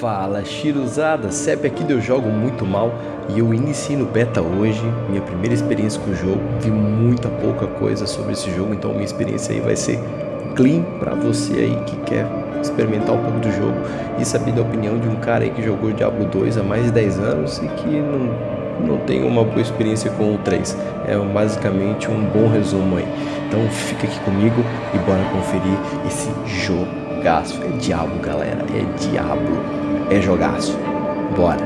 Fala, Shiruzada, CEP aqui Eu Jogo Muito Mal e eu iniciei no beta hoje, minha primeira experiência com o jogo, vi muita pouca coisa sobre esse jogo, então minha experiência aí vai ser clean para você aí que quer experimentar um pouco do jogo e saber da opinião de um cara aí que jogou Diablo 2 há mais de 10 anos e que não, não tem uma boa experiência com o 3. É basicamente um bom resumo aí. Então fica aqui comigo e bora conferir esse jogaço. É diabo, galera, é diabo, é jogaço. Bora!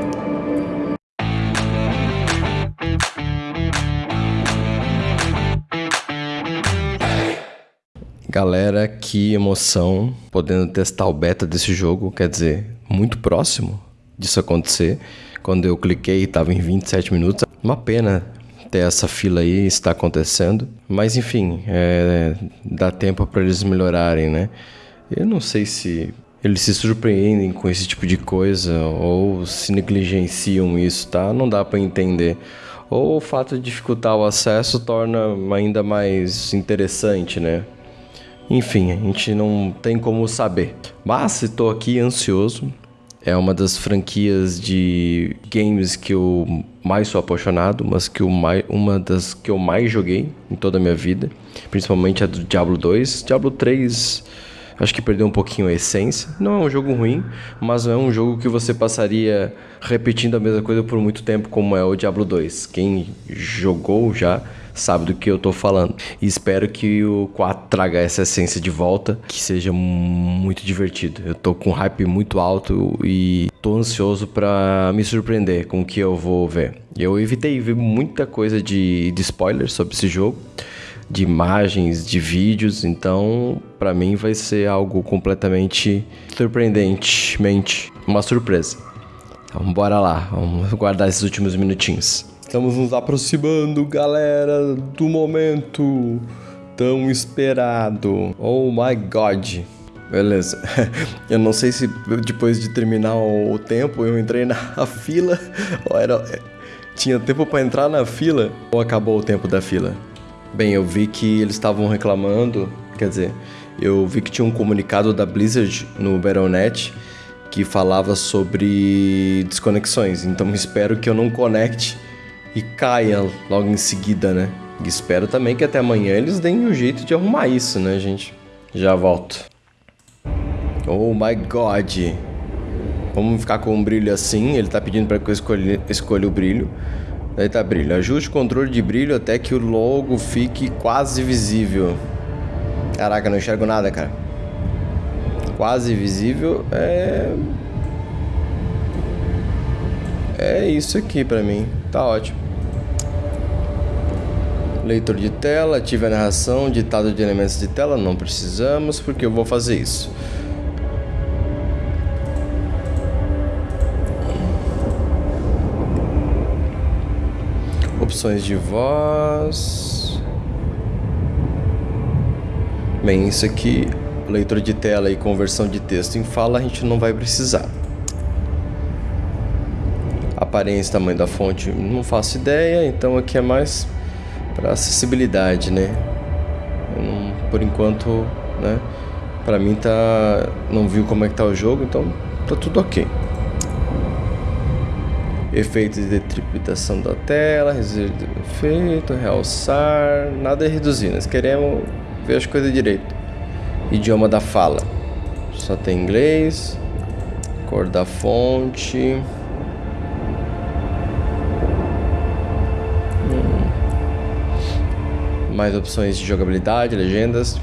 Galera, que emoção podendo testar o beta desse jogo, quer dizer, muito próximo disso acontecer. Quando eu cliquei, estava em 27 minutos. Uma pena ter essa fila aí, está acontecendo. Mas enfim, é, dá tempo para eles melhorarem, né? Eu não sei se eles se surpreendem com esse tipo de coisa ou se negligenciam isso, tá? Não dá para entender. Ou o fato de dificultar o acesso torna ainda mais interessante, né? Enfim, a gente não tem como saber. Mas estou aqui ansioso. É uma das franquias de games que eu mais sou apaixonado, mas que eu mais, uma das que eu mais joguei em toda a minha vida, principalmente a do Diablo 2. Diablo 3 acho que perdeu um pouquinho a essência. Não é um jogo ruim, mas não é um jogo que você passaria repetindo a mesma coisa por muito tempo como é o Diablo 2. Quem jogou já sabe do que eu tô falando. E espero que o 4 traga essa essência de volta, que seja muito divertido. Eu tô com hype muito alto e tô ansioso para me surpreender com o que eu vou ver. Eu evitei ver muita coisa de, de spoilers sobre esse jogo de imagens, de vídeos, então para mim vai ser algo completamente surpreendentemente uma surpresa. Então bora lá, vamos guardar esses últimos minutinhos. Estamos nos aproximando, galera, do momento tão esperado. Oh my god. Beleza. Eu não sei se depois de terminar o tempo eu entrei na fila ou era tinha tempo para entrar na fila ou acabou o tempo da fila. Bem, eu vi que eles estavam reclamando, quer dizer, eu vi que tinha um comunicado da Blizzard no Battle.net que falava sobre desconexões. Então espero que eu não conecte e caia logo em seguida, né? E espero também que até amanhã eles deem um jeito de arrumar isso, né, gente? Já volto. Oh my god. Vamos ficar com um brilho assim. Ele tá pedindo para que eu escolha, escolha o brilho. Daí tá brilho. Ajuste o controle de brilho até que o logo fique quase visível. Caraca, não enxergo nada, cara. Quase visível é... É isso aqui pra mim. Tá ótimo. Leitor de tela, ative a narração, ditado de elementos de tela, não precisamos, porque eu vou fazer isso. Opções de voz. Bem, isso aqui, leitor de tela e conversão de texto em fala, a gente não vai precisar. Aparência, tamanho da fonte, não faço ideia, então aqui é mais para acessibilidade, né? Por enquanto, né? Para mim tá, não viu como é que tá o jogo, então tá tudo ok. Efeitos de detripitação da tela, reduzir efeito, realçar, nada é reduzir, nós queremos ver as coisas direito. Idioma da fala, só tem inglês, cor da fonte. mais opções de jogabilidade, legendas.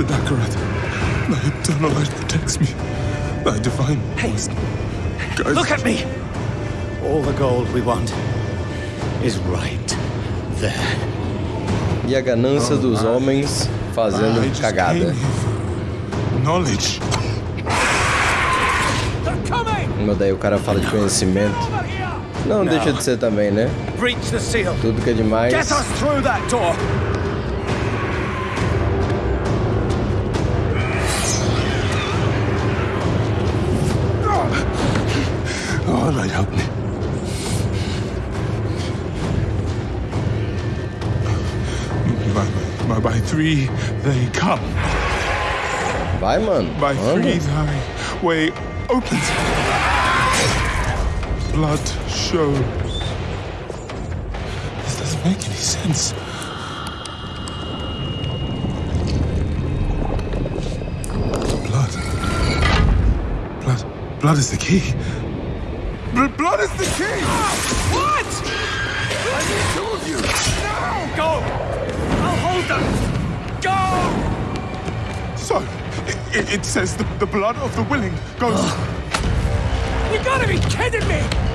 Blessed Akarat, thy eternal light protects me. Thy divine Hey, look at me. All the gold we want is right there. E a ganância dos homens I fazendo just cagada. knowledge. They're coming! Mas daí o cara fala de conhecimento. Here! Não, deixa de ser também, né? The. Tudo que é demais. Get us through that door. Three they come. Vai, mano. By Anda. three thy way opens. Blood shows. This doesn't make any sense. Blood. Blood. Blood is the key. Bl- blood is the key! What? I need two of you! Now! Go! Go! So, it, it, says the, the blood of the willing goes. You gotta be kidding me!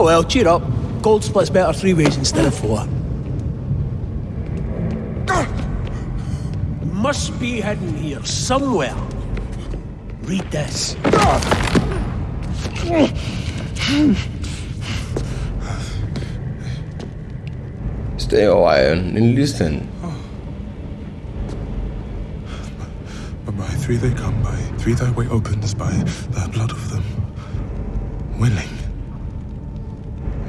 Oh well, cheer up. Gold splits better three ways instead of four. Must be hidden here somewhere. Read this. Stay a while and listen. But by three they come, by three thy way opens, by the blood of them willing.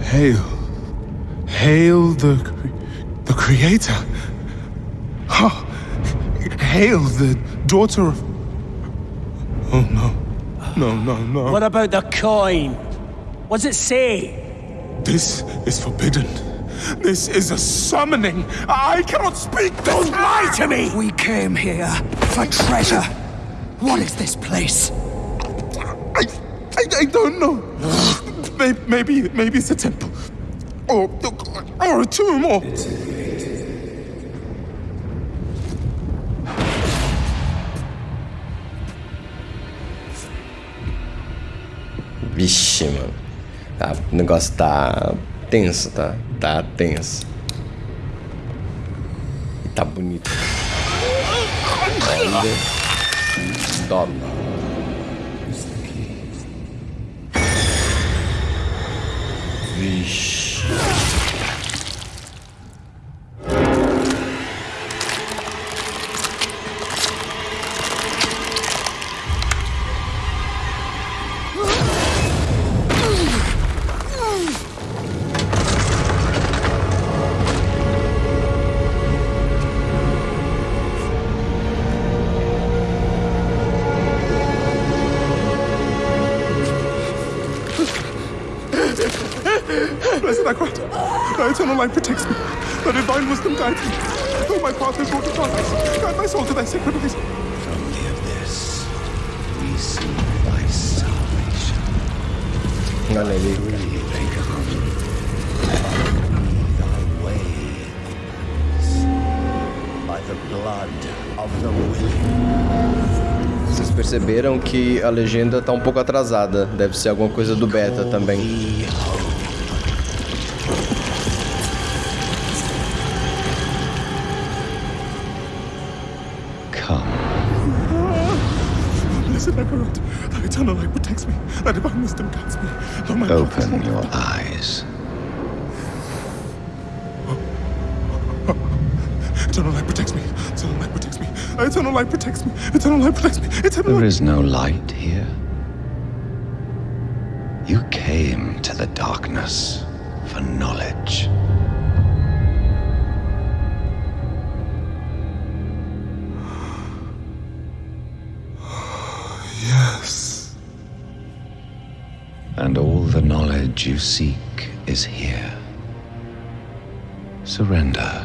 Hail. Hail the, cre- the Creator. Ha! Hail the daughter of. Oh no. No, no, no. What about the coin? What's it say? This is forbidden. This is a summoning. I cannot speak. Don't Lie to me! We came here for treasure. What is this place? I, I, I don't know. Maybe, maybe, maybe it's a temple, or, or a tomb, or. Vixe, mano. Tá, o negócio tá tenso, tá? Tá tenso. E tá bonito. Top. Vixe. Eternal light protects me. Thy divine wisdom guides me. Though my path is to paradise, guide my soul to thy sacred ways. From the abyss, we see thy salvation. Olha ali. Thy ways by the blood of the willing. Vocês perceberam que a legenda tá um pouco atrasada. Deve ser alguma coisa do beta também. Is no light here. You came to the darkness for knowledge. Yes. And all the knowledge you seek is here. Surrender.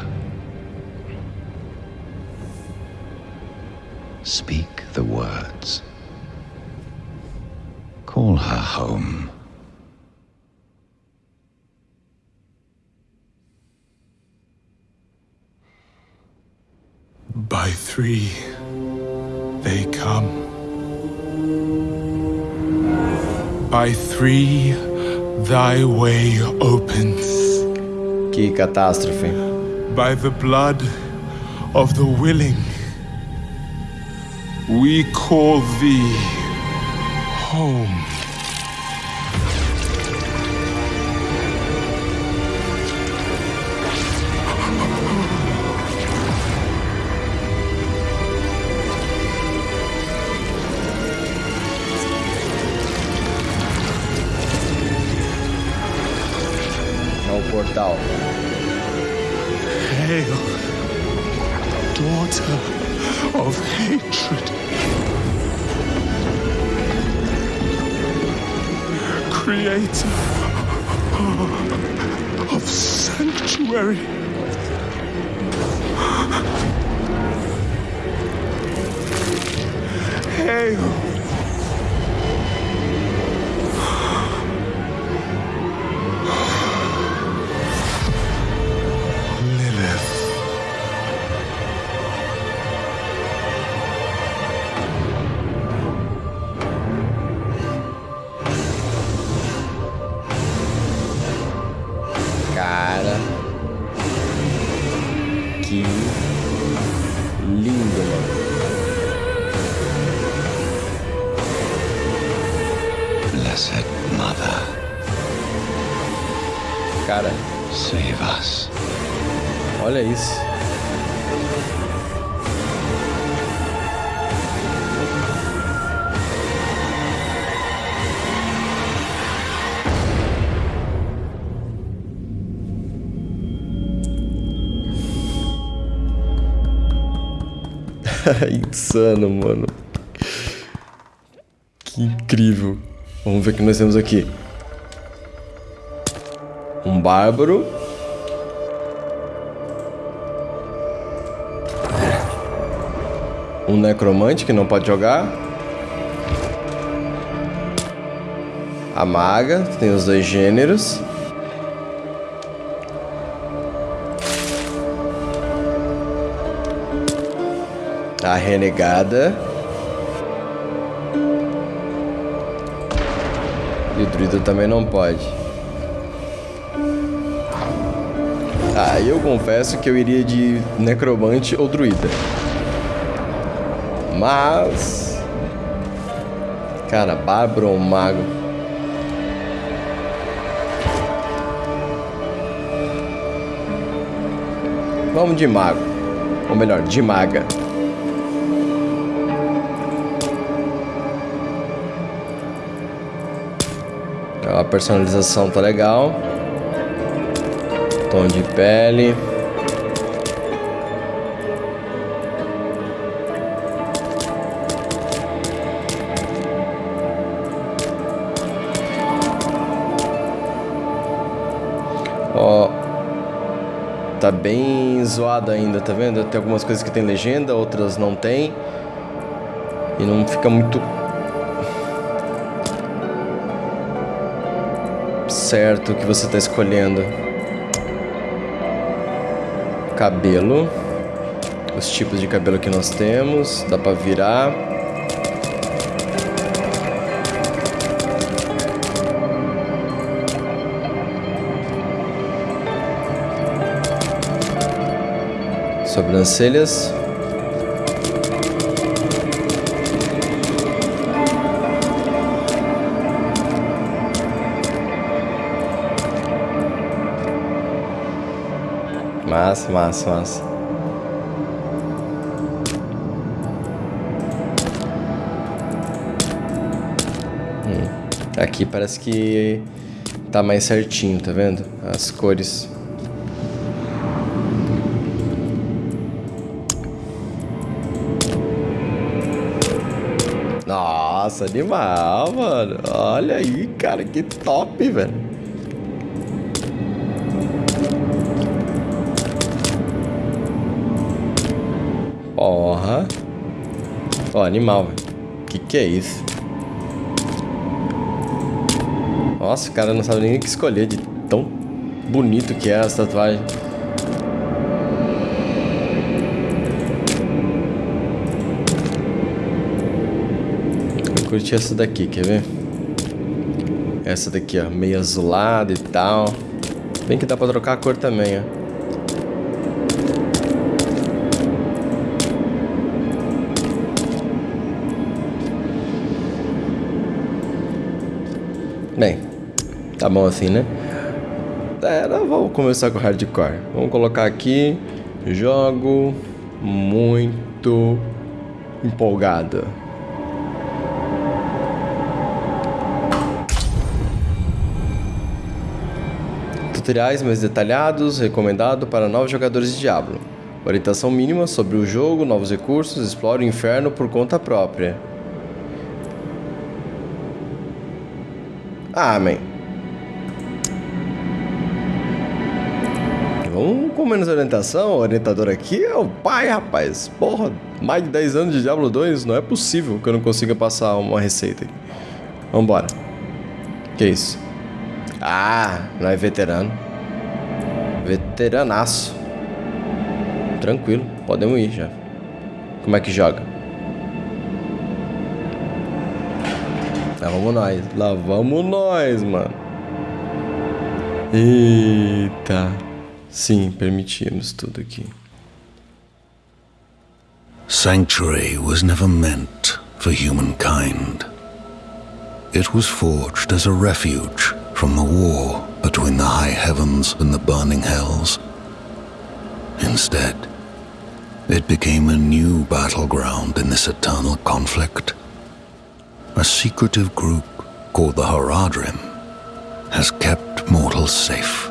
They come. By three, thy way opens. Que catástrofe. By the blood of the willing, we call thee home. Insano, mano. Que incrível. Vamos ver o que nós temos aqui. Um bárbaro. Um necromante que não pode jogar. A maga, tem os dois gêneros. A renegada. E o druida também não pode. Ah, eu confesso que eu iria de necromante ou druida. Mas. Cara, bárbaro ou mago? Vamos de mago. Ou melhor, de maga. Personalização tá legal. Tom de pele. Ó. Tá bem zoado ainda, tá vendo? Tem algumas coisas que tem legenda, outras não tem. E não fica muito certo que você está escolhendo. Cabelo. Os tipos de cabelo que nós temos. Dá para virar. Sobrancelhas. Massa, massa, massa. Hum. Aqui parece que tá mais certinho, tá vendo? As cores. Nossa, animal, mano. Olha aí, cara, que top, velho. Ó, animal. Que que é isso? Nossa, o cara não sabe nem o que escolher de tão bonito que é essa tatuagem. Eu curti essa daqui, quer ver? Essa daqui, ó, meio azulada e tal. Bem que dá pra trocar a cor também, ó. Tá bom assim, né? É, vamos começar com hardcore. Vamos colocar aqui. Jogo muito empolgado. Tutoriais mais detalhados, recomendado para novos jogadores de Diablo. Orientação mínima sobre o jogo, novos recursos, explore o inferno por conta própria. Ah, com menos orientação. O orientador aqui é o pai, rapaz. Porra, mais de 10 anos de Diablo 2. Não é possível que eu não consiga passar uma receita. Vambora. Que isso? Ah, não é veterano. Veteranaço. Tranquilo, podemos ir já. Como é que joga? Lá vamos nós. Lá vamos nós, mano. Eita. Sim, permitimos tudo aqui. Sanctuary was never meant for humankind. It was forged as a refuge from the war between the high heavens and the burning hells. Instead, it became a new battleground in this eternal conflict a secretive group called the Haradrim has kept mortals safe.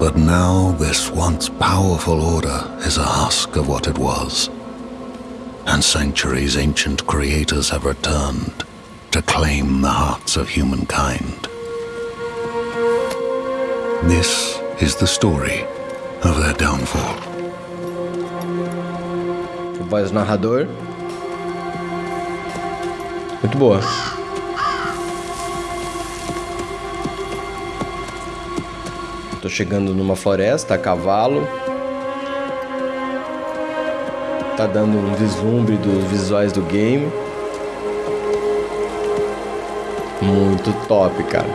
But now this once powerful order is a husk of what it was. And Sanctuary's ancient creators have returned to claim the hearts of humankind. This is the story of their downfall. Voz narrador Muito boa. Tô chegando numa floresta a cavalo. Tá dando um vislumbre dos visuais do game. Muito top, cara.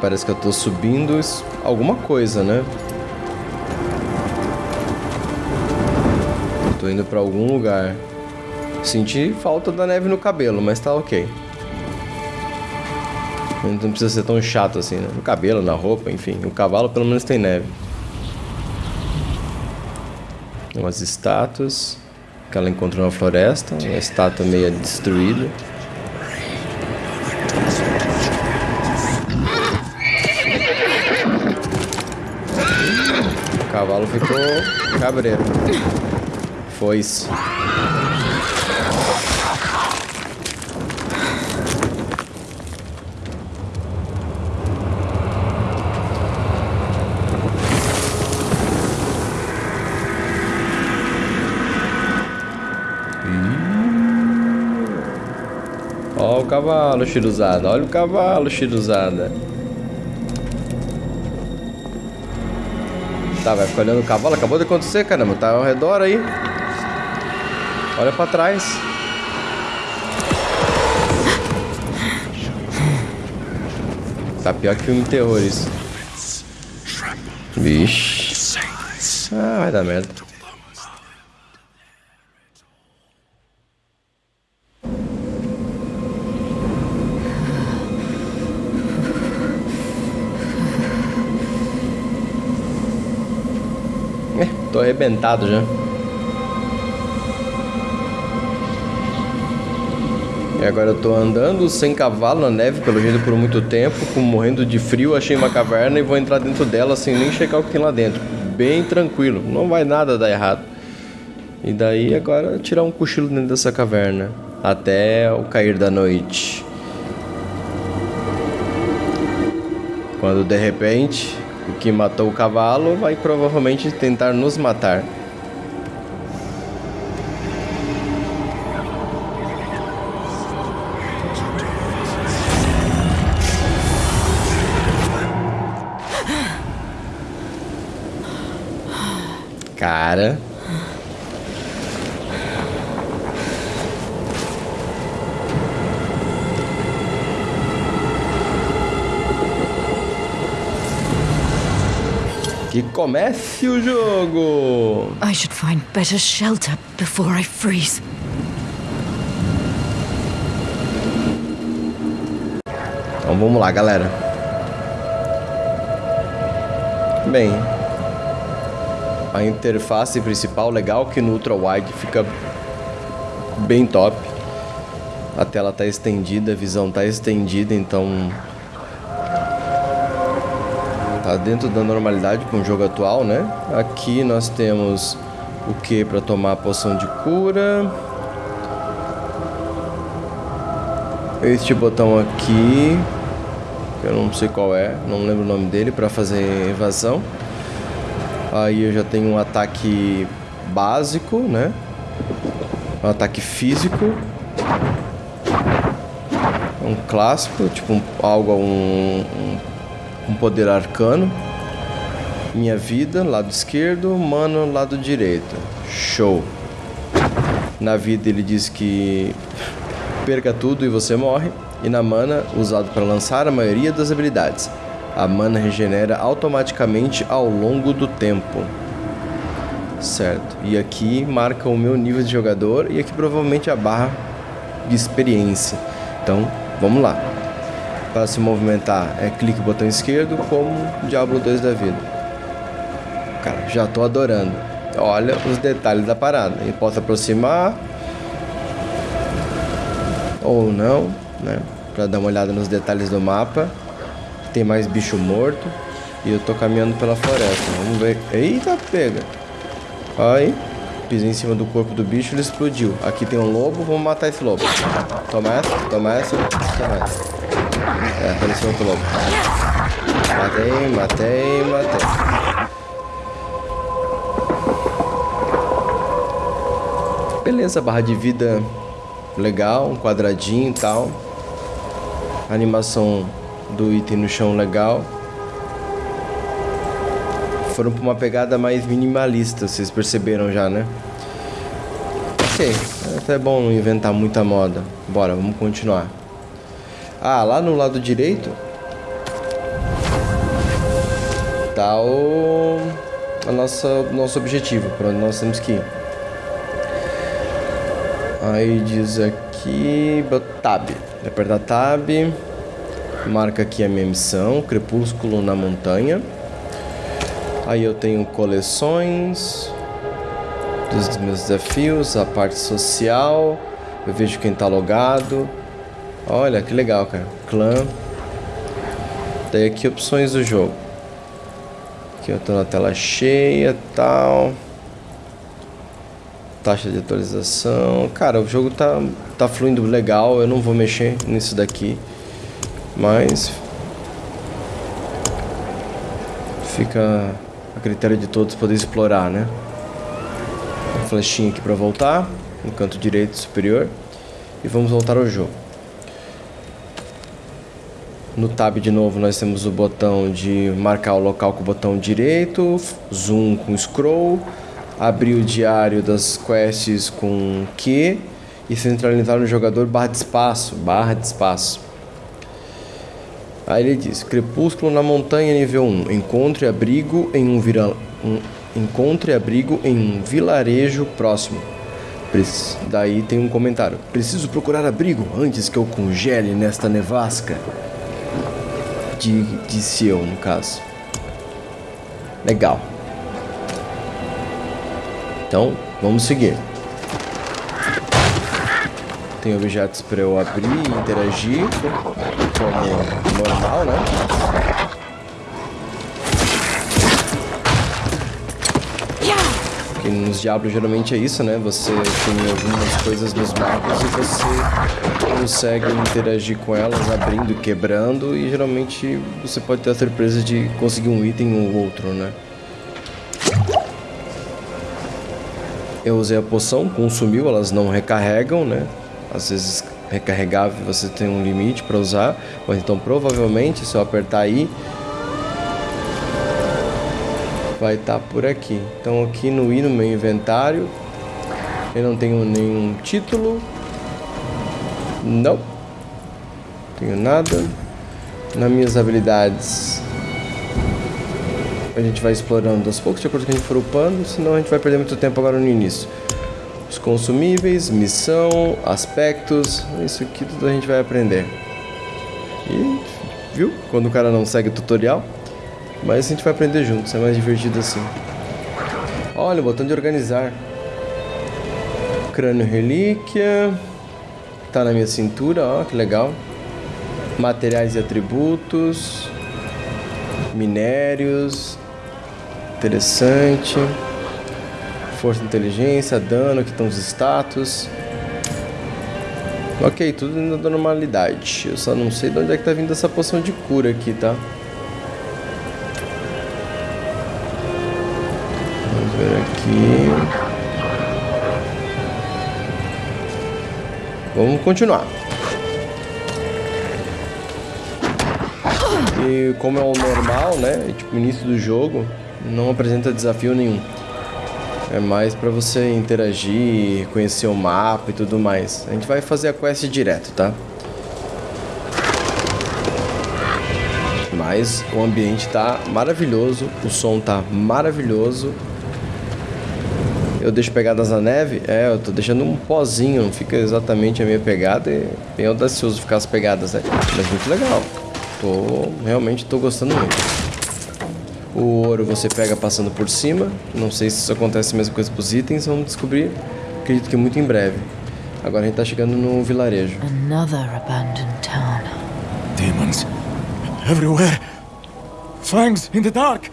Parece que eu tô subindo alguma coisa, né? Tô indo pra algum lugar. Senti falta da neve no cabelo, mas tá ok. Não precisa ser tão chato assim, né? No cabelo, na roupa, enfim. O cavalo pelo menos tem neve. Umas estátuas que ela encontrou na floresta. Uma estátua meio destruída. O cavalo ficou cabreiro foice. Ó o cavalo, Shiruzada. Olha o cavalo, Shiruzada. Tá, vai ficar olhando o cavalo. Acabou de acontecer, caramba. Tá ao redor aí. Olha pra trás. Tá pior que filme de terror isso. Vixe. Ah, vai dar merda. É, tô arrebentado já. E agora eu tô andando sem cavalo na neve, pelo jeito, por muito tempo, morrendo de frio, achei uma caverna e vou entrar dentro dela sem nem checar o que tem lá dentro. Bem tranquilo, não vai nada dar errado. E daí agora tirar um cochilo dentro dessa caverna. Até o cair da noite. Quando de repente o que matou o cavalo vai provavelmente tentar nos matar. Cara. Que comece o jogo! I should find better shelter before I freeze. Então vamos lá, galera. Bem, a interface principal legal que no ultra wide fica bem top. A tela tá estendida, a visão tá estendida, então dentro da normalidade com o jogo atual, né? Aqui nós temos o que para tomar a poção de cura. Este botão aqui, eu não sei qual é, não lembro o nome dele, para fazer evasão. Aí eu já tenho um ataque básico, né? Um ataque físico. Um clássico, tipo um, algo, um, um, um poder arcano. Minha vida, lado esquerdo, mano, lado direito. Show. Na vida ele diz que perca tudo e você morre. E na mana, usado para lançar a maioria das habilidades. A mana regenera automaticamente ao longo do tempo. Certo. E aqui marca o meu nível de jogador e aqui provavelmente a barra de experiência. Então, vamos lá. Para se movimentar é clique botão esquerdo como Diablo 2 da vida. Cara, já tô adorando. Olha os detalhes da parada. Eu posso aproximar ou não, né? Para dar uma olhada nos detalhes do mapa. Tem mais bicho morto. E eu tô caminhando pela floresta. Vamos ver. Eita, pega. Aí. Pisei em cima do corpo do bicho, ele explodiu. Aqui tem um lobo, vamos matar esse lobo. Toma essa, toma essa, toma essa. É, apareceu outro lobo. Matei, matei, matei. Beleza, barra de vida legal, um quadradinho e tal. animação do item no chão legal. Foram para uma pegada mais minimalista, vocês perceberam já, né? Ok, é até bom não inventar muita moda. Bora, vamos continuar. Ah, lá no lado direito tá o a nossa nosso objetivo, para onde nós temos que ir. Aí diz aqui Tab. Apertar Tab. Marca aqui a minha missão, Crepúsculo na Montanha. Aí eu tenho coleções dos meus desafios, a parte social. Eu vejo quem tá logado. Olha que legal, cara. Clã. Daí aqui opções do jogo. Aqui eu tô na tela cheia, tal. Taxa de atualização. Cara, o jogo tá tá fluindo legal. Eu não vou mexer nisso daqui. Mas fica a critério de todos poder explorar, né? Uma flechinha aqui para voltar, no canto direito superior. E vamos voltar ao jogo. No tab de novo nós temos o botão de marcar o local com o botão direito, zoom com scroll, abrir o diário das quests com Q e centralizar no jogador barra de espaço, barra de espaço. Aí ele diz: Crepúsculo na montanha nível 1. Encontre abrigo em um, vira... um... encontre abrigo em um vilarejo próximo. Daí tem um comentário: Preciso procurar abrigo antes que eu congele nesta nevasca. De... Disse eu, no caso. Legal. Então, vamos seguir. Tem objetos para eu abrir e interagir, como normal, né? Nos Diablos geralmente é isso, né? Você tem algumas coisas nos mapas e você consegue interagir com elas abrindo e quebrando e geralmente você pode ter a surpresa de conseguir um item ou outro, né? Eu usei a poção, consumiu, elas não recarregam, né? Às vezes recarregável você tem um limite para usar, ou então provavelmente se eu apertar aí vai estar por aqui. Então aqui no i no meu inventário eu não tenho nenhum título. Não. Tenho nada. Nas minhas habilidades a gente vai explorando aos poucos, de acordo com a gente for upando, senão a gente vai perder muito tempo agora no início. Os consumíveis, missão, aspectos, isso aqui tudo a gente vai aprender. E, viu? Quando o cara não segue o tutorial, mas a gente vai aprender juntos, é mais divertido assim. Olha, o botão de organizar. Crânio relíquia. Tá na minha cintura, ó, que legal. Materiais e atributos. Minérios. Interessante. Força inteligência, dano, aqui estão os status. Ok, tudo da normalidade. Eu só não sei de onde é que tá vindo essa poção de cura aqui, tá? Ver aqui. Vamos continuar. E como é o normal, né? Tipo, início do jogo, não apresenta desafio nenhum. É mais pra você interagir, conhecer o mapa e tudo mais. A gente vai fazer a quest direto, tá? Mas o ambiente tá maravilhoso, o som tá maravilhoso. Eu deixo pegadas na neve? É, eu tô deixando um pozinho, não fica exatamente a minha pegada. É bem audacioso ficar as pegadas, né? Mas muito legal. Tô, realmente tô gostando muito. O ouro você pega passando por cima. Não sei se isso acontece a mesma coisa pros itens, vamos descobrir. Acredito que muito em breve. Agora a gente tá chegando no vilarejo. Another abandoned town. Demons. Everywhere. Fangs in the dark.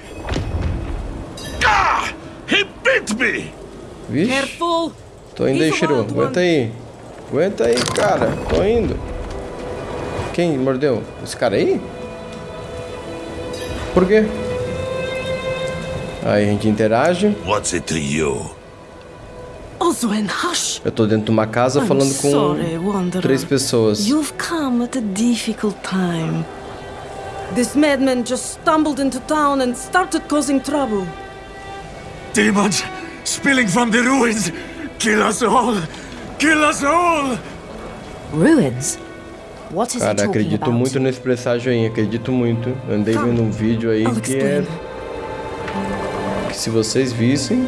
Ah! He bit me! Vixe, tô indo aí, Shiru. Aguenta aí. Aguenta aí, cara. Tô indo. Quem mordeu? Esse cara aí? Por quê? Aí a gente interage. What's it to you? Eu tô dentro de uma casa falando com sorry, três pessoas. You've come at a difficult time. This madman just stumbled into town and started causing trouble. Demons spilling from the ruins. Kill us all. Kill us all. Ruins? What is Cara, acredito about? muito nesse presságio aí, acredito muito. Andei vendo um vídeo aí I'll que é que se vocês vissem,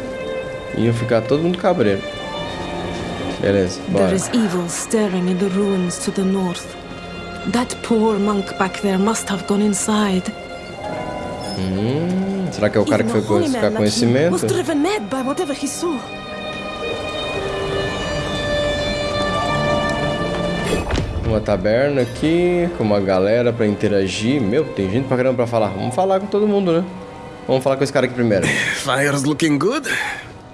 iam ficar todo mundo cabreiro. Beleza, bora. There is evil staring in the ruins to the north. That poor monk back there must have gone inside. Será que é o cara que foi buscar conhecimento? Uma taberna aqui, com uma galera pra interagir. Meu, tem gente pra caramba pra falar. Vamos falar com todo mundo, né? Vamos falar com esse cara aqui primeiro. Fire's looking good,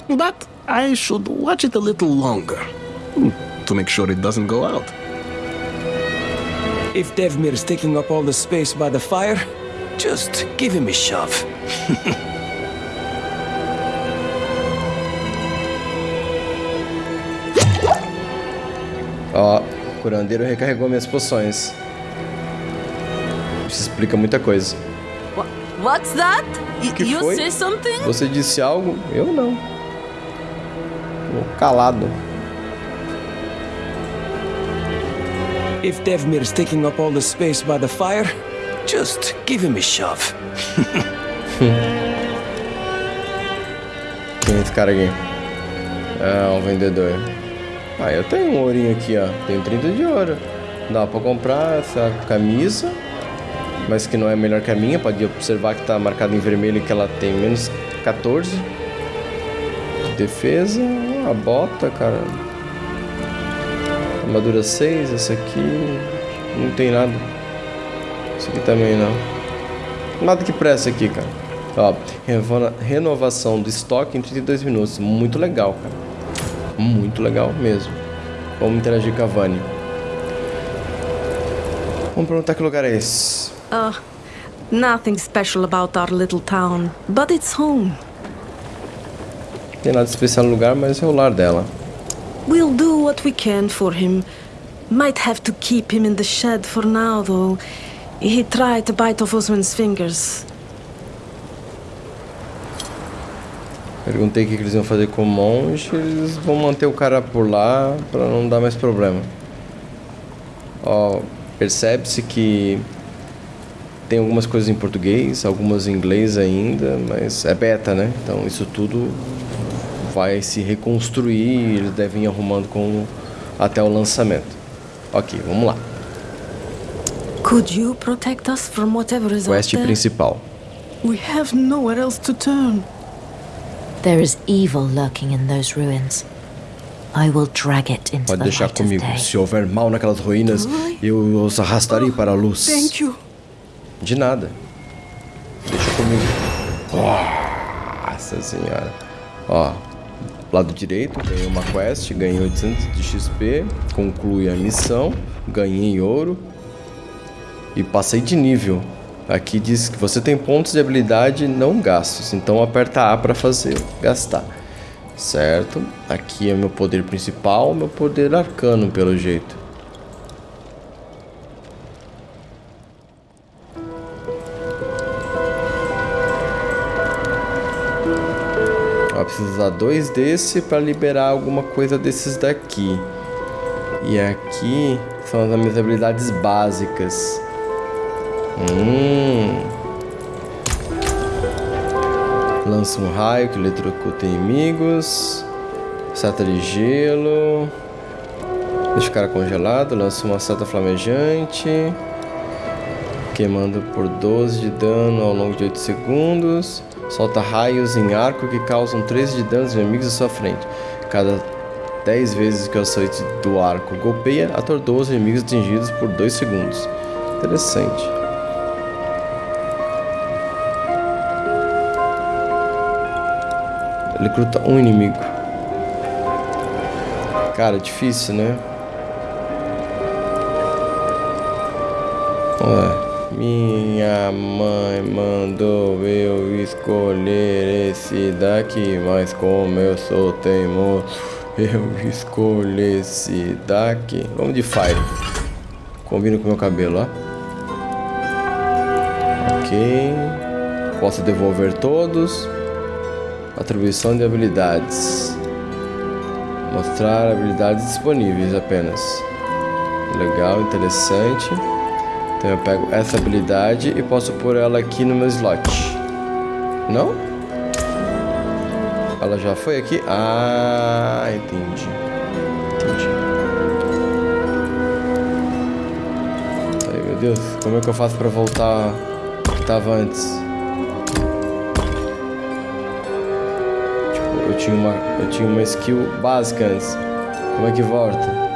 but I should watch it a little longer hmm, to make sure it doesn't go out. If Devmir's taking up all the space by the fire, just give him a shove. Ó, o curandeiro recarregou minhas poções. Isso explica muita coisa. What, what's that? Y- Que you foi? say something? Você disse algo? Eu não. Tô calado. If Devmir's taking up all the space by the fire, Just give him a shove. Quem é esse cara aqui? É um vendedor. Ah, eu tenho um ourinho aqui, ó. Tenho 30 de ouro. Dá pra comprar essa camisa. Mas que não é melhor que a minha. Pode observar que tá marcado em vermelho que ela tem menos 14. Defesa. A bota, cara. Armadura 6. Essa aqui. Não tem nada. Isso aqui também não. Nada que presta aqui, cara. Ó, renovação do estoque em 32 minutos. Muito legal, cara. Muito legal mesmo. Vamos interagir com a Vani. Vamos perguntar que lugar é esse. Uh, nothing special about our little town, but it's home. Não tem nada especial no lugar, mas é o lar dela. We'll do what we can for him. Might have to keep him in the shed for now, though. He tried to bite off Osman's fingers. Perguntei o que eles iam fazer com o monge. Eles vão manter o cara por lá para não dar mais problema. Ó, percebe-se que tem algumas coisas em português, algumas em inglês ainda, mas é beta, né? Então isso tudo vai se reconstruir. Eles devem ir arrumando com até o lançamento. Ok, vamos lá. Could you protect us from whatever is Quest out there? principal. We have nowhere else to turn. There is evil lurking in those ruins. I will drag it into Pode the deixar light of comigo. day. Se houver mal naquelas ruínas, eu os arrastarei para a luz. Thank you. De nada. Deixa comigo. Nossa senhora. Ó, lado direito, ganhei uma quest, ganhei 800 de XP, conclui a missão, ganhei ouro e passei de nível. Aqui diz que você tem pontos de habilidade não gastos, então aperta A para fazer gastar. Certo? Aqui é meu poder principal, meu poder arcano pelo jeito. Ó, preciso usar dois desse para liberar alguma coisa desses daqui. E aqui são as minhas habilidades básicas. Hum. Lança um raio que eletrocuta inimigos. Seta de gelo. Deixa o cara congelado. Lança uma seta flamejante. Queimando por 12 de dano ao longo de 8 segundos. Solta raios em arco que causam 13 de dano aos inimigos à sua frente. Cada 10 vezes que o açoite do arco golpeia, atordoa os inimigos atingidos por 2 segundos. Interessante. Recruta um inimigo. Cara, difícil, né? Ué. Minha mãe mandou eu escolher esse daqui, mas como eu sou teimoso, eu escolhi esse daqui. Vamos de Fire. Combina com meu cabelo, ó. Ok. Posso devolver todos. Atribuição de habilidades. Mostrar habilidades disponíveis apenas. Legal, interessante. Então eu pego essa habilidade e posso pôr ela aqui no meu slot. Não? Ela já foi aqui? Ah, entendi. Entendi. Ai, meu Deus. Como é que eu faço pra voltar que tava antes? Tinha uma, eu tinha uma skill básica antes. Como é que volta?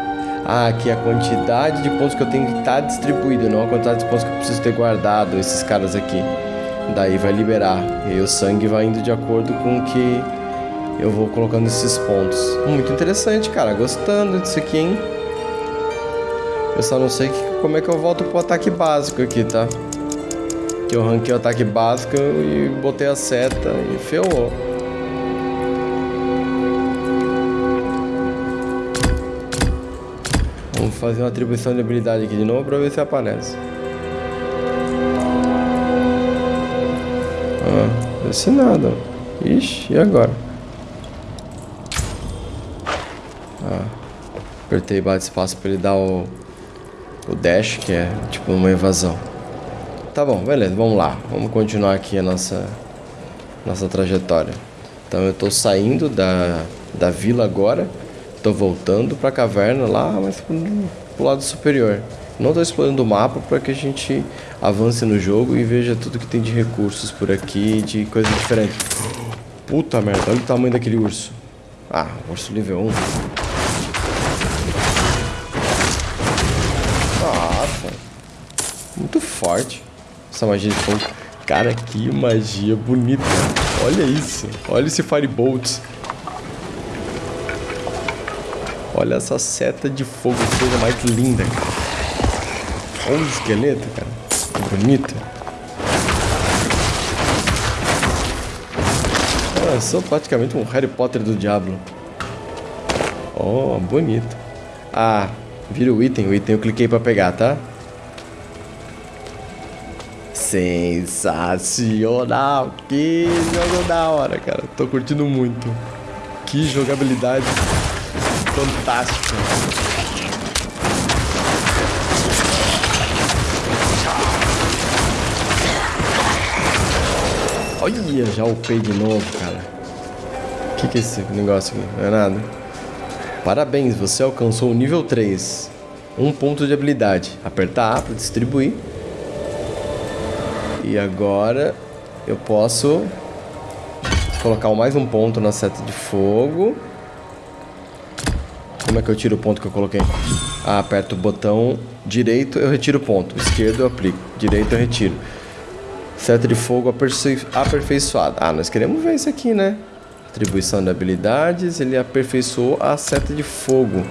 Ah, aqui a quantidade de pontos que eu tenho que estar distribuído, não a quantidade de pontos que eu preciso ter guardado, esses caras aqui. Daí vai liberar. E o sangue vai indo de acordo com o que eu vou colocando esses pontos. Muito interessante, cara. Gostando disso aqui, hein? Eu só não sei que, como é que eu volto pro ataque básico aqui, tá? Que eu ranquei o ataque básico e botei a seta e ferrou. Fazer uma atribuição de habilidade aqui de novo pra ver se aparece. Ah, desse nada. Ixi, e agora? Ah, apertei bate espaço pra ele dar o, o dash, que é tipo uma evasão. Tá bom, beleza, vamos lá. Vamos continuar aqui a nossa, nossa trajetória. Então eu tô saindo da, da vila agora. Tô voltando pra caverna lá, mas pro, pro lado superior. Não tô explorando o mapa para que a gente avance no jogo e veja tudo que tem de recursos por aqui, de coisas diferentes. Puta merda, olha o tamanho daquele urso. Ah, urso nível 1. Nossa. Muito forte. Essa magia de fogo. Cara, que magia bonita. Olha isso. Olha esse Firebolt. Olha essa seta de fogo, coisa mais linda, cara. Olha o esqueleto, cara. Bonito. Ah, eu sou praticamente um Harry Potter do Diablo. Oh, bonito. Ah, vira o item. O item eu cliquei pra pegar, tá? Sensacional! Que jogo da hora, cara. Tô curtindo muito. Que jogabilidade fantástica. Olha, já upei de novo, cara. O que, que é esse negócio aqui? Não é nada. Parabéns, você alcançou o nível 3. Um ponto de habilidade. Apertar A para distribuir. E agora eu posso colocar mais um ponto na seta de fogo. Como é que eu tiro o ponto que eu coloquei? Ah, aperto o botão direito, eu retiro o ponto. Esquerdo eu aplico. Direito eu retiro. Seta de fogo aperfeiçoada. Ah, nós queremos ver isso aqui, né? Atribuição de habilidades. Ele aperfeiçoou a seta de fogo.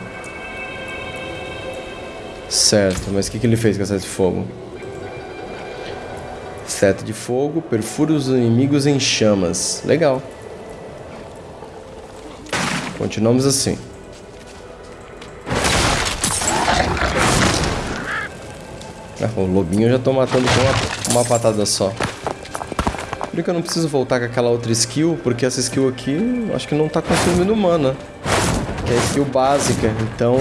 Certo, mas o que, que ele fez com a seta de fogo? Seta de fogo, perfura os inimigos em chamas. Legal. Continuamos assim. O lobinho eu já tô matando com uma, uma patada só. Por que eu não preciso voltar com aquela outra skill? Porque essa skill aqui, acho que não tá consumindo mana. É a skill básica, então...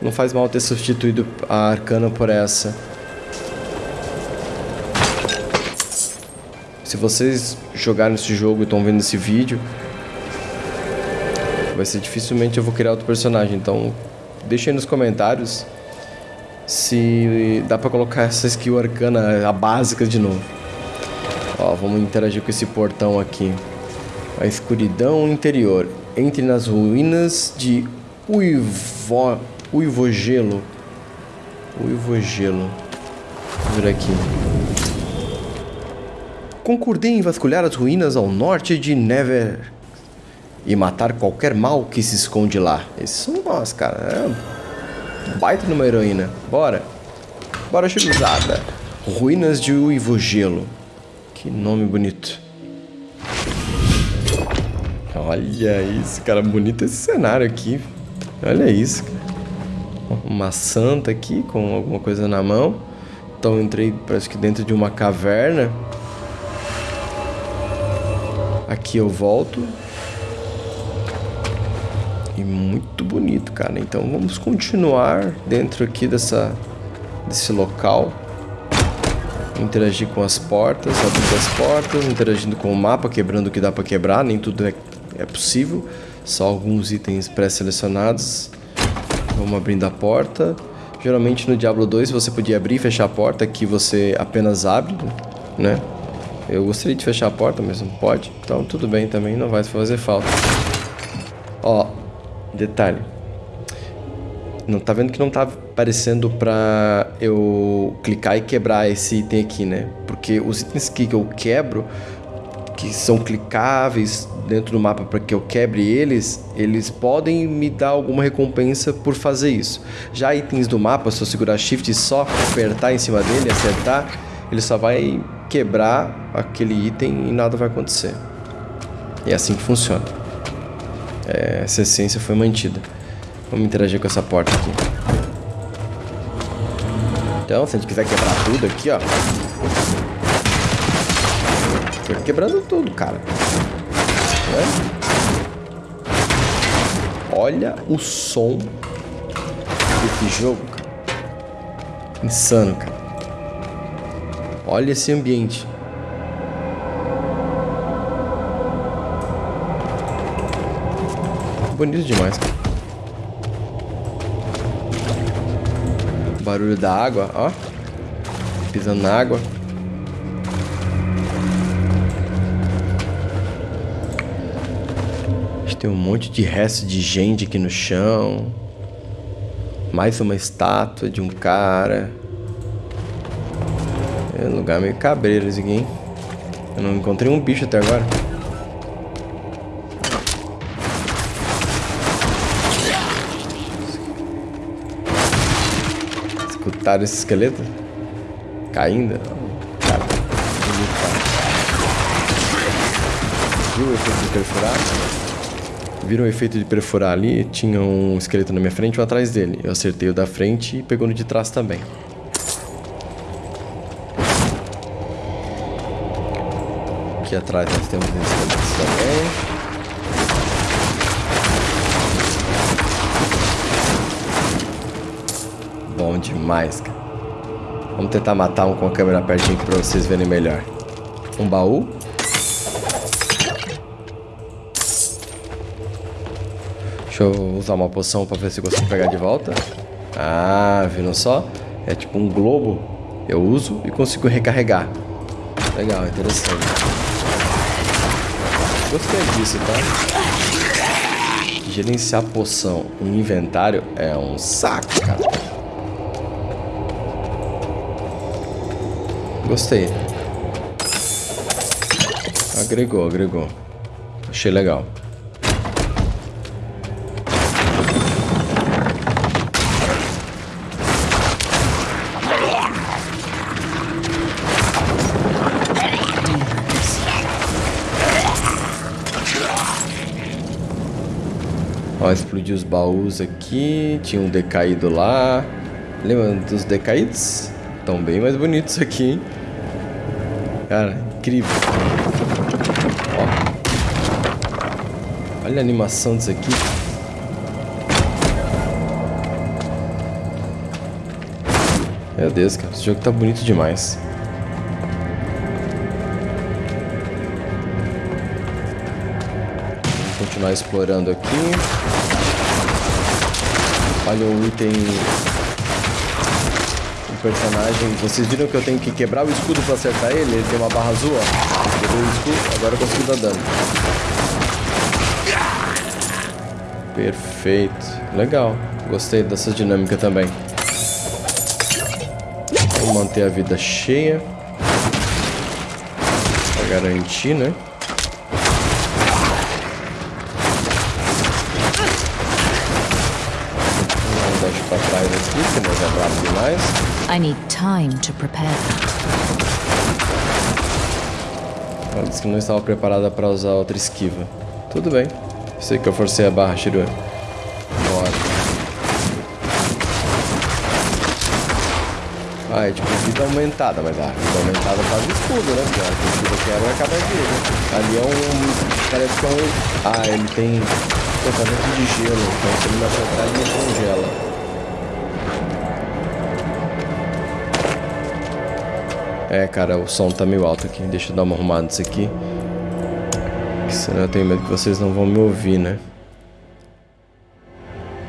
Não faz mal ter substituído a arcana por essa. Se vocês jogaram esse jogo e estão vendo esse vídeo... Vai ser dificilmente eu vou criar outro personagem, então... Deixem nos comentários se dá pra colocar essa skill arcana, a básica de novo. Ó, vamos interagir com esse portão aqui. A escuridão interior. Entre nas ruínas de Uivo... Uivogelo. Uivogelo. Vamos ver aqui. Concordei em vasculhar as ruínas ao norte de Never e matar qualquer mal que se esconde lá. Esses são nós, cara. É Baita numa heroína. Bora. Bora, chiluzada. Ruínas de Uivogelo. Que nome bonito. Olha isso, cara. Bonito esse cenário aqui. Olha isso. Uma santa aqui com alguma coisa na mão. Então entrei, parece que dentro de uma caverna. Aqui eu volto. E muito bonito, cara. Então vamos continuar dentro aqui dessa, desse local. Interagir com as portas, abrindo as portas, interagindo com o mapa, quebrando o que dá para quebrar. Nem tudo é, é possível. Só alguns itens pré-selecionados. Vamos abrindo a porta. Geralmente no Diablo 2 você podia abrir e fechar a porta, aqui você apenas abre, né? Eu gostaria de fechar a porta, mas não pode. Então tudo bem também, não vai fazer falta. Ó, Detalhe. Não tá vendo que não tá aparecendo pra eu clicar e quebrar esse item aqui, né? Porque os itens que eu quebro, que são clicáveis dentro do mapa para que eu quebre eles, eles podem me dar alguma recompensa por fazer isso. Já itens do mapa, se eu segurar Shift e só apertar em cima dele, acertar, ele só vai quebrar aquele item e nada vai acontecer. é assim que funciona é, essa essência foi mantida. Vamos interagir com essa porta aqui. Então, se a gente quiser quebrar tudo aqui, ó. Tô quebrando tudo, cara. É? Olha o som desse jogo, cara. Insano, cara. Olha esse ambiente. Bonito demais, cara. Barulho da água, ó. Pisando na água. Tem um monte de resto de gente aqui no chão. Mais uma estátua de um cara. É um lugar meio cabreiro esse aqui, hein? Eu não encontrei um bicho até agora. Esse esqueleto? Caindo? Cara, Viu o efeito de perfurar? Viram o efeito de perfurar ali? Tinha um esqueleto na minha frente e um atrás dele. Eu acertei o da frente e pegou no de trás também. Aqui atrás nós temos esqueletos também. Bom demais, cara. Vamos tentar matar um com a câmera pertinho aqui pra vocês verem melhor. Um baú. Deixa eu usar uma poção pra ver se eu consigo pegar de volta. Ah, viram só? É tipo um globo. Eu uso e consigo recarregar. Legal, interessante. Gostei disso, tá? Gerenciar poção em inventário é um saco, cara. Gostei. Agregou, agregou. Achei legal. Ó, explodiu os baús aqui. Tinha um decaído lá. Lembra dos decaídos? Estão bem mais bonitos aqui, hein? Cara, incrível. Ó. Olha a animação disso aqui. Meu Deus, cara. Esse jogo tá bonito demais. continuar explorando aqui. Olha o item... Personagem... Vocês viram que eu tenho que quebrar o escudo pra acertar ele? Ele tem uma barra azul, ó. O escudo, agora eu consigo dar dano. Perfeito. Legal. Gostei dessa dinâmica também. Vou manter a vida cheia. Pra garantir, né? demais. I need time to prepare Ela disse que não estava preparada para usar outra esquiva. Tudo bem. Sei que eu forcei a barra, Shirua. Ótimo. Ah, é tipo vida aumentada, mas a vida aumentada faz escudo, né? Porque a escudo que era acaba aqui, né? Ali é um... Parece que é um... Ah, ele tem tratamento de gelo. Então se ele me acertar, ele me congela. É, cara, o som tá meio alto aqui. Deixa eu dar uma arrumada nisso aqui. Senão eu tenho medo que vocês não vão me ouvir, né?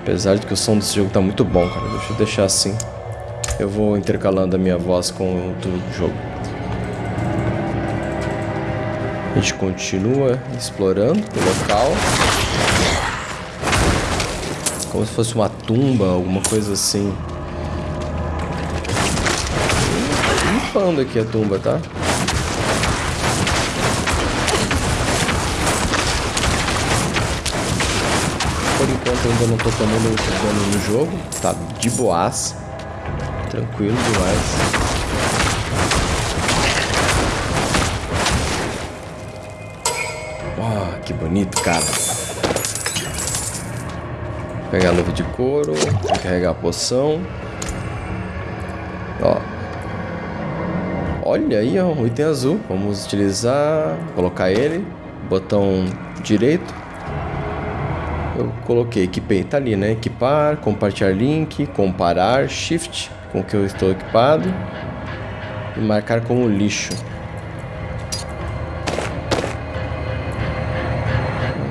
Apesar de que o som desse jogo tá muito bom, cara. Deixa eu deixar assim. Eu vou intercalando a minha voz com o do jogo. A gente continua explorando o local. Como se fosse uma tumba, alguma coisa assim. Limpando aqui a tumba, tá? Por enquanto ainda não tô tomando dano no jogo. Tá de boas. Tranquilo demais. Que bonito, cara. Vou pegar a luva de couro, carregar a poção. Ó, Olha aí, ó, o item azul. Vamos utilizar, colocar ele, botão direito. Eu coloquei, equipei, tá ali, né? Equipar, compartilhar link, comparar, shift com que eu estou equipado. E marcar como lixo.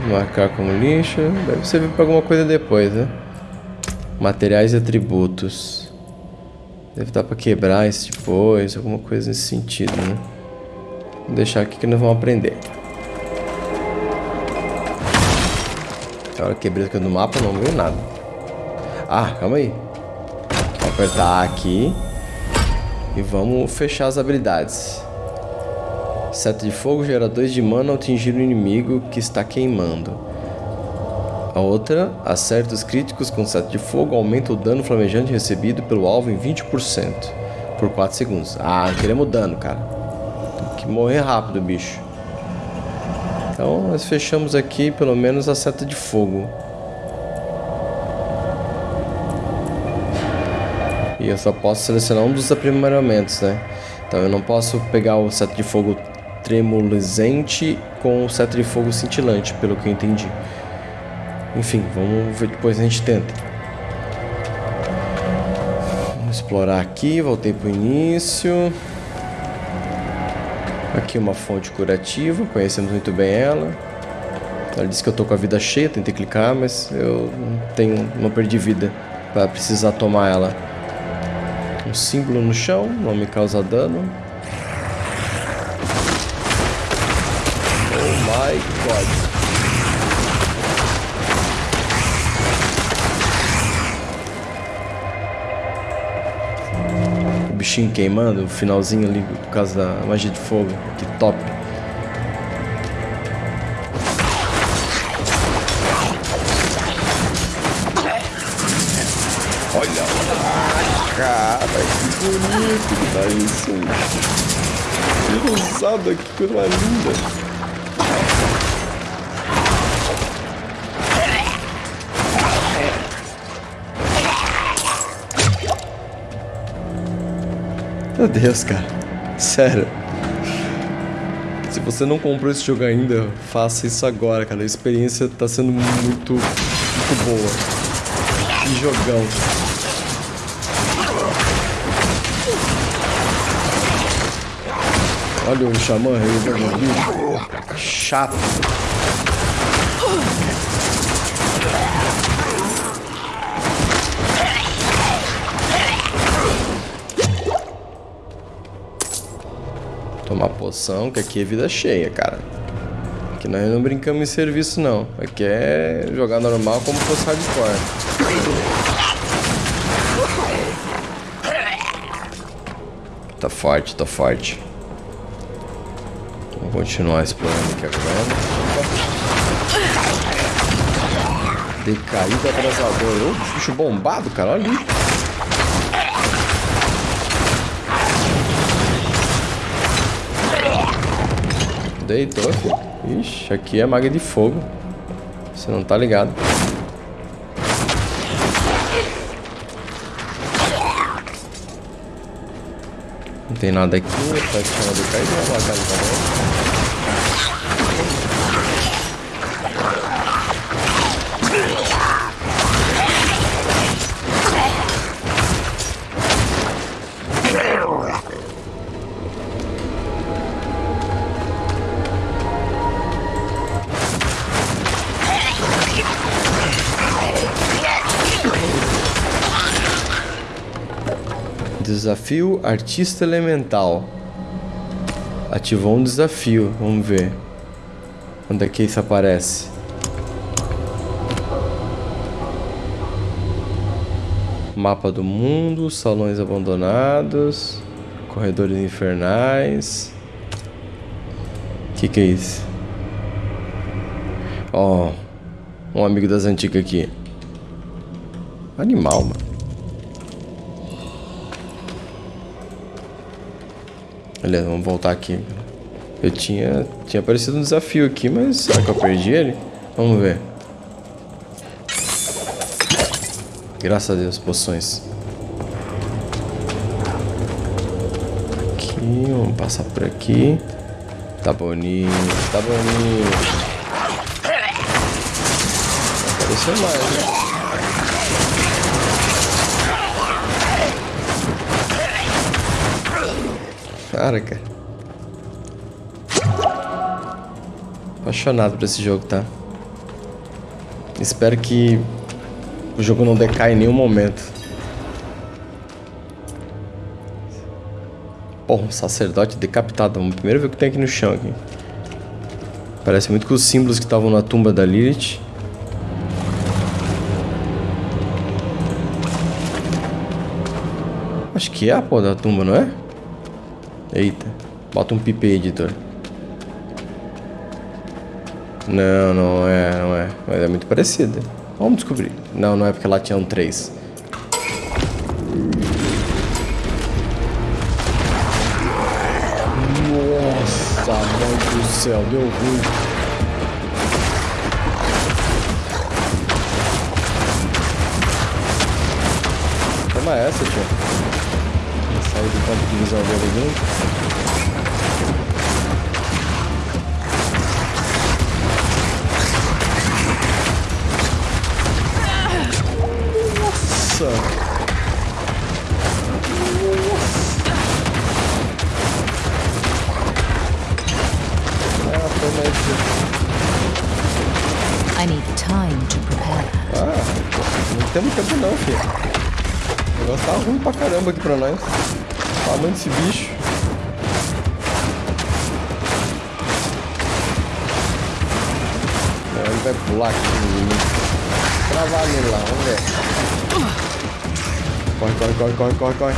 Marcar como lixo. Deve servir para alguma coisa depois, né? Materiais e atributos. Deve dar para quebrar isso depois, alguma coisa nesse sentido, né? Vou deixar aqui que nós vamos aprender. Agora quebrei aqui no mapa, não veio nada. Ah, calma aí. Vou apertar aqui. E vamos fechar as habilidades. Seta de fogo gera 2 de mana ao atingir o inimigo que está queimando. A outra, acertos críticos com seta de fogo aumenta o dano flamejante recebido pelo alvo em 20% por 4 segundos. Ah, queremos dano, cara. Tem que morrer rápido, bicho. Então, nós fechamos aqui pelo menos a seta de fogo. E eu só posso selecionar um dos aprimoramentos, né? Então eu não posso pegar o seta de fogo tremulizante com o seta de fogo cintilante, pelo que eu entendi. Enfim, vamos ver depois a gente tenta. Vamos explorar aqui, voltei pro início. Aqui uma fonte curativa, conhecemos muito bem ela. Ela disse que eu tô com a vida cheia, tentei clicar, mas eu tenho, não perdi vida para precisar tomar ela. Um símbolo no chão, não me causa dano. Bichinho queimando, o finalzinho ali por causa da magia de fogo. Que top. Olha lá, cara, que bonito que tá isso. Que que coisa linda. Meu Deus, cara. Sério. Se você não comprou esse jogo ainda, faça isso agora, cara. A experiência tá sendo muito, muito boa. Que jogão. Olha o xamã aí, Chato. Tomar poção, que aqui é vida cheia, cara. Aqui nós não brincamos em serviço, não. Aqui é jogar normal como fosse hardcore. Tá forte, tá forte. Vamos continuar explorando aqui agora. Decaído atrasador. Ô, bicho bombado, cara. Olha ali. Deitou, filho. Ixi, aqui é maga de fogo. Você não tá ligado. Não tem nada aqui, tá de cair, vamos lá, cara, também. Desafio Artista Elemental. Ativou um desafio. Vamos ver. Onde é que isso aparece? Mapa do mundo, salões abandonados, corredores infernais. O que, que é isso? Ó, oh, um amigo das antigas aqui. Animal, mano. Vamos voltar aqui. Eu tinha, tinha aparecido um desafio aqui, mas será que eu perdi ele? Vamos ver. Graças a Deus, poções. Aqui, vamos passar por aqui. Tá bonito, tá bonito. Apareceu mais, né? Cara, cara. Apaixonado por esse jogo, tá? Espero que o jogo não decaia em nenhum momento. Pô, um sacerdote decapitado. Vamos primeiro ver o que tem aqui no chão. Aqui. Parece muito com os símbolos que estavam na tumba da Lilith. Acho que é a porra da tumba, não é? Eita. Bota um pipe aí, editor. Não, não é, não é. Mas é muito parecida. Vamos descobrir. Não, não é porque lá tinha um 3. Nossa, mãe do céu, deu ruim. Toma essa, tio. Visão dele junto. Nossa! Ah. I need time to prepare. Ah, não temos tempo não, filho. O negócio tá ruim pra caramba aqui pra nós. Tamanho desse bicho. Não, ele vai pular aqui. Travar nele lá, vamos ver. Corre, corre, corre, corre, corre, corre.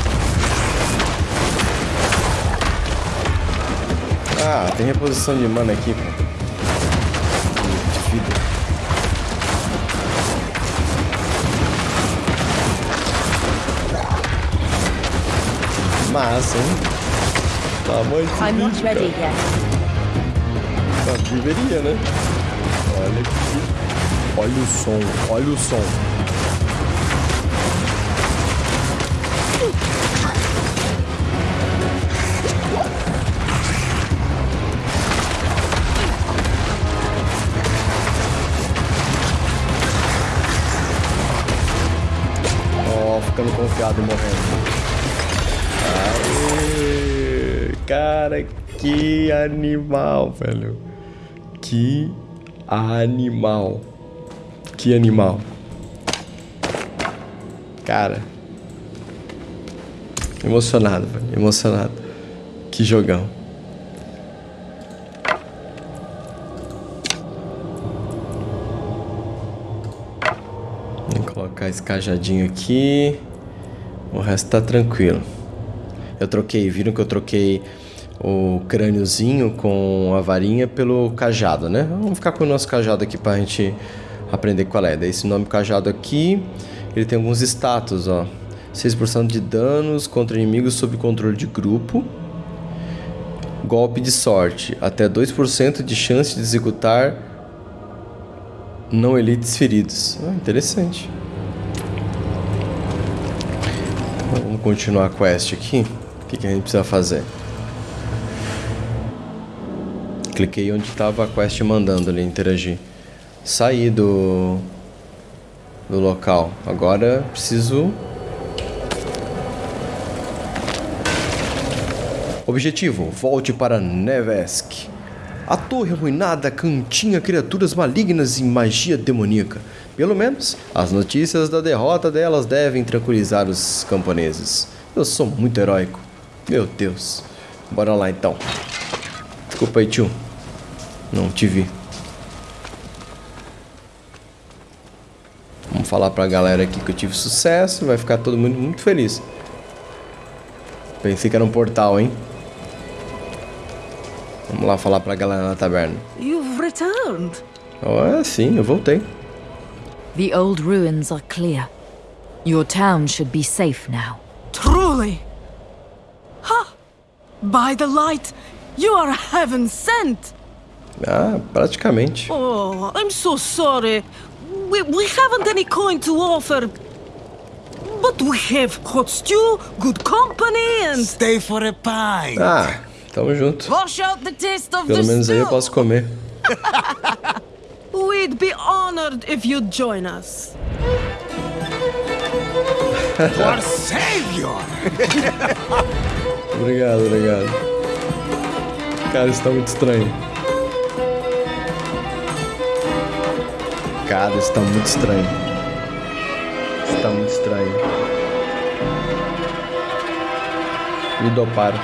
Ah, tem reposição de mana aqui, pô. Massa, hein? Not bicho, ready cara. yet. Tá, deveria, né? Olha aqui. Olha o som, olha o som. Ó, ficando confiado e morrendo. Cara, que animal, velho. Que animal. Que animal. Cara. Emocionado, velho. Emocionado. Que jogão. Vou colocar esse cajadinho aqui. O resto tá tranquilo. Eu troquei, viram que eu troquei o crâniozinho com a varinha pelo cajado, né? Vamos ficar com o nosso cajado aqui pra gente aprender qual é. Daí esse nome cajado aqui, ele tem alguns status, ó. 6% de danos contra inimigos sob controle de grupo. Golpe de sorte, até 2% de chance de executar não elites feridos. Ah, interessante. Vamos continuar a quest aqui. O que a gente precisa fazer? Cliquei onde estava a quest mandando ali interagir. Saí do do local. Agora preciso Objetivo: volte para Nevesk. A torre arruinada continha criaturas malignas e magia demoníaca. Pelo menos, as notícias da derrota delas devem tranquilizar os camponeses. Eu sou muito heróico. Meu Deus. Bora lá então. Desculpa aí, tio. Não te vi. Vamos falar pra galera aqui que eu tive sucesso. Vai ficar todo mundo muito feliz. Pensei que era um portal, hein? Vamos lá falar pra galera na taberna. You've returned. Oh, é, sim, eu voltei. The old ruins are clear. Your town should be safe now. Truly. Ha! By the light, you are heaven sent. Ah, praticamente. Oh, I'm so sorry. We, we haven't any coin to offer. But we have hot stew, good company, and. Stay for a pie. Ah, tamo junto. Wash out the taste of Pelo the menos aí eu stew. posso comer. We'd be honored if you'd join us. Our savior. Obrigado, obrigado. Cara, isso tá muito estranho. Cara, isso tá muito estranho. Isso tá muito estranho. Me doparam.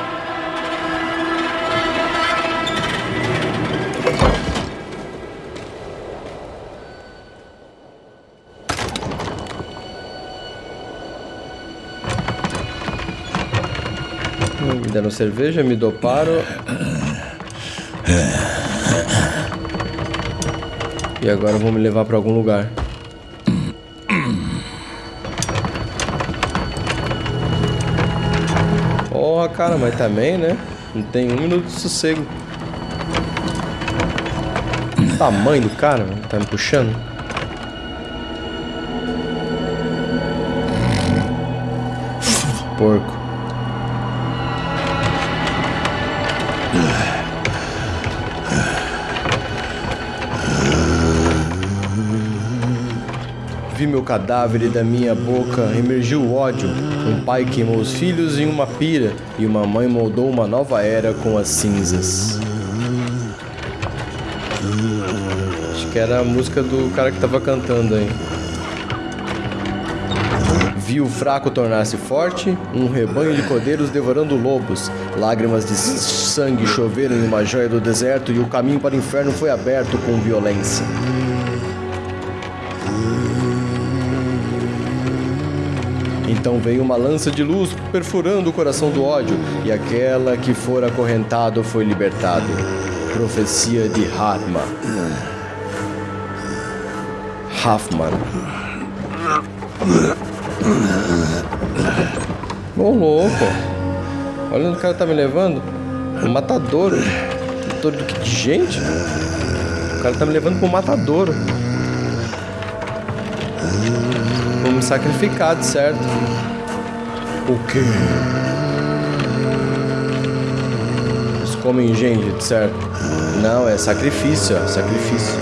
Me deram cerveja, me doparam. E agora vão me levar pra algum lugar. Porra, cara, mas também, né? Não tem um minuto de sossego. O tamanho do cara, mano, tá me puxando. Porco. Meu cadáver e da minha boca emergiu o ódio. Um pai queimou os filhos em uma pira e uma mãe moldou uma nova era com as cinzas. Acho que era a música do cara que tava cantando aí. Vi o fraco tornar-se forte, um rebanho de cordeiros devorando lobos. Lágrimas de sangue choveram em uma joia do deserto e o caminho para o inferno foi aberto com violência. Então veio uma lança de luz perfurando o coração do ódio, e aquela que fora acorrentado foi libertado. Profecia de Hatman. Hoffman. Ô louco! Olha onde o cara tá me levando. Um matadouro. Matadouro de, de gente? O cara tá me levando pro matadouro. Vou me sacrificar, de certo. O quê? Eles comem gente, de certo? Não, é sacrifício, ó, sacrifício.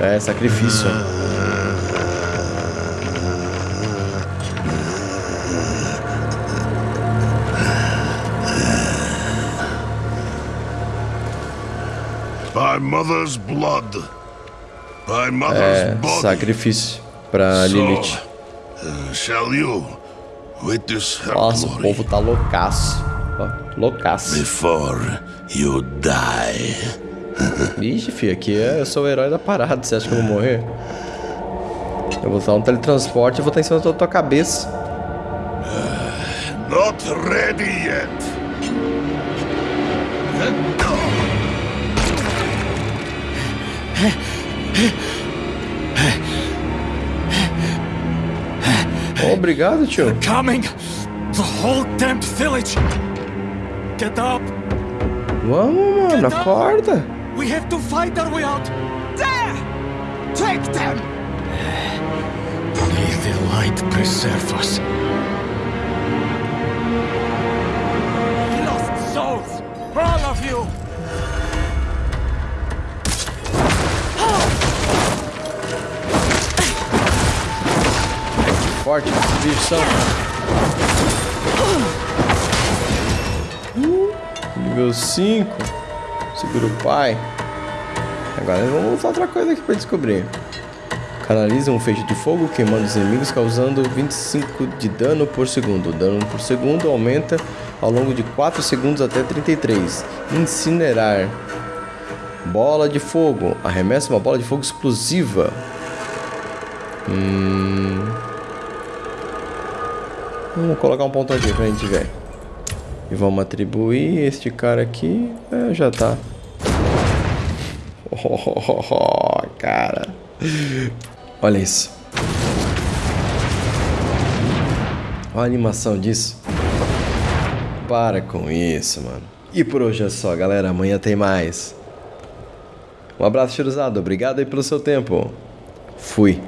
É, sacrifício. By mother's blood. É, sacrifício pra Lilith. Uh, Nossa, o povo tá loucaço. Ó, loucaço. before you die? Ixi, filho, aqui é, eu sou o herói da parada. Você acha que eu vou morrer? Eu vou usar um teletransporte e vou estar em cima da tua cabeça. Not ready yet. Oh, obrigado, tio. Coming! The whole damn village! Get up! Vamos, mano, acorda. We have to fight our way out! There! Take them! May the light preserve us. Lost souls! All of you! Forte, esses bichos são. Nível 5. Segura o pai. Agora vamos usar outra coisa aqui pra descobrir. Canaliza um feixe de fogo queimando os inimigos, causando 25 de dano por segundo. O dano por segundo aumenta ao longo de 4 segundos até 33. Incinerar. Bola de fogo. Arremessa uma bola de fogo explosiva. Hum... Vamos colocar um ponto aqui pra gente ver. E vamos atribuir este cara aqui. É, já tá. Oh, cara. Olha isso. Olha a animação disso. Para com isso, mano. E por hoje é só, galera. Amanhã tem mais. Um abraço, Chiruzado. Obrigado aí pelo seu tempo. Fui.